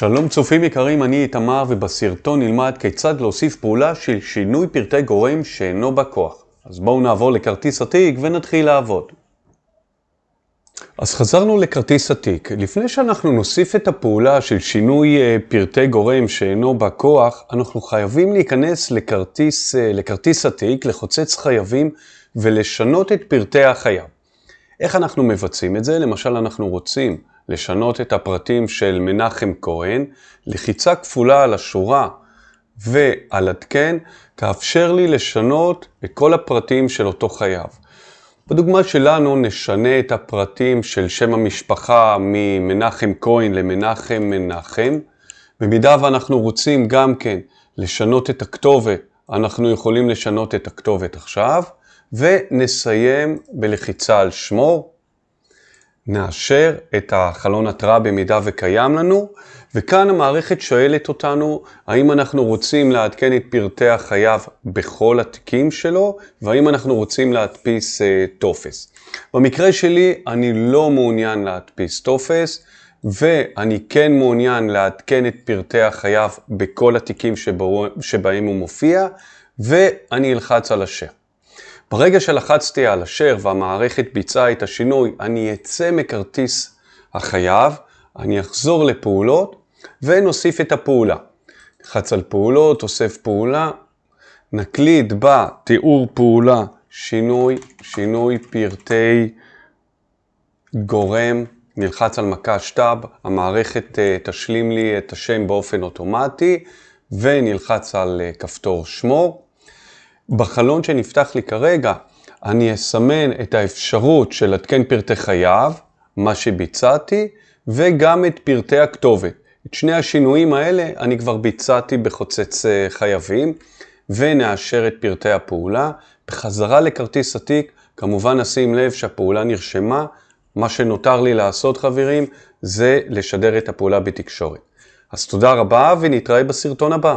שלום צופים יקרים, אני איתמר ובסרטון נלמד כיצד להוסיף פעולה של שינוי פרטי גורם שאינו בא כוח. אז בואו נעבור לכרטיס התיק ונתחיל לעבוד. אז חזרנו לכרטיס התיק. לפני שאנחנו נוסיף את הפעולה של שינוי אה, פרטי גורם שאינו בא כוח, אנחנו חייבים להיכנס לכרטיס, אה, לכרטיס התיק, לחוצץ חייבים ולשנות את פרטי החייב. איך אנחנו מבצעים את זה? למשל אנחנו רוצים לשנות את הפרטים של מנחם כהן, לחיצה כפולה על השורה ועל עדכן, תאפשר לי לשנות את כל הפרטים של אותו חייב. בדוגמה שלנו נשנה את הפרטים של שם המשפחה ממנחם כהן למנחם מנחם. במידה ואנחנו רוצים גם כן לשנות את הכתובת, אנחנו יכולים לשנות את הכתובת עכשיו, ונסיים בלחיצה על שמור. נאשר את החלון התראה במידה וקיים לנו, וכאן המערכת שואלת אותנו האם אנחנו רוצים לעדכן את פרטי החייב בכל התיקים שלו, והאם אנחנו רוצים להדפיס אה, טופס. במקרה שלי אני לא מעוניין להדפיס טופס, ואני כן מעוניין לעדכן את פרטי החייב בכל התיקים שבו, שבהם הוא מופיע, ואני אלחץ על השם. ברגע שלחצתי על השאר והמערכת ביצעה את השינוי, אני אצא מכרטיס החייב, אני אחזור לפעולות ונוסיף את הפעולה. נלחץ על פעולות, אוסף פעולה, נקליד בתיאור פעולה שינוי, שינוי פרטי גורם, נלחץ על מקש טאב, המערכת אה, תשלים לי את השם באופן אוטומטי ונלחץ על אה, כפתור שמור. בחלון שנפתח לי כרגע, אני אסמן את האפשרות של עדכן פרטי חייו, מה שביצעתי, וגם את פרטי הכתובת. את שני השינויים האלה אני כבר ביצעתי בחוצץ אה, חייבים, ונאשר את פרטי הפעולה. בחזרה לכרטיס התיק, כמובן נשים לב שהפעולה נרשמה. מה שנותר לי לעשות חברים, זה לשדר את הפעולה בתקשורת. אז תודה רבה ונתראה בסרטון הבא.